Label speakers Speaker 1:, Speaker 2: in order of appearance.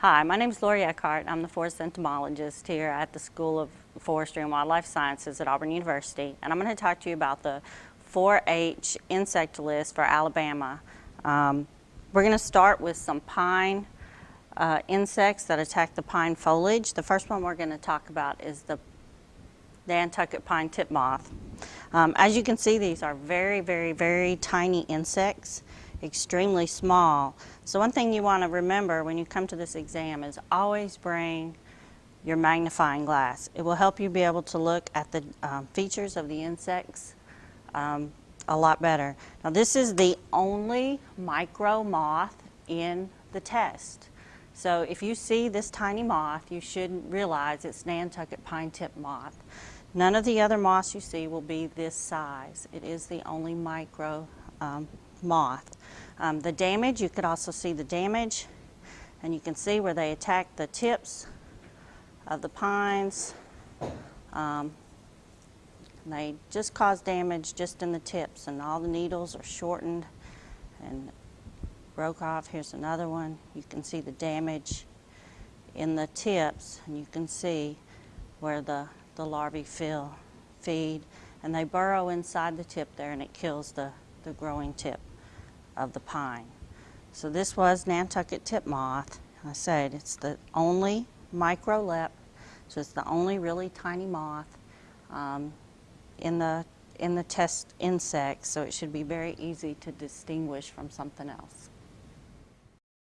Speaker 1: Hi, my name is Lori Eckhardt. I'm the forest entomologist here at the School of Forestry and Wildlife Sciences at Auburn University. And I'm going to talk to you about the 4-H insect list for Alabama. Um, we're going to start with some pine uh, insects that attack the pine foliage. The first one we're going to talk about is the Nantucket pine tip moth. Um, as you can see, these are very, very, very tiny insects extremely small. So one thing you want to remember when you come to this exam is always bring your magnifying glass. It will help you be able to look at the um, features of the insects um, a lot better. Now this is the only micro moth in the test. So if you see this tiny moth, you should realize it's Nantucket pine tip moth. None of the other moths you see will be this size. It is the only micro um, moth. Um, the damage, you could also see the damage and you can see where they attack the tips of the pines. Um, they just cause damage just in the tips and all the needles are shortened and broke off. Here's another one. You can see the damage in the tips and you can see where the, the larvae fill, feed and they burrow inside the tip there and it kills the, the growing tip of the pine. So this was Nantucket tip moth. I said it's the only microlep, so it's the only really tiny moth um, in the in the test insects, so it should be very easy to distinguish from something else.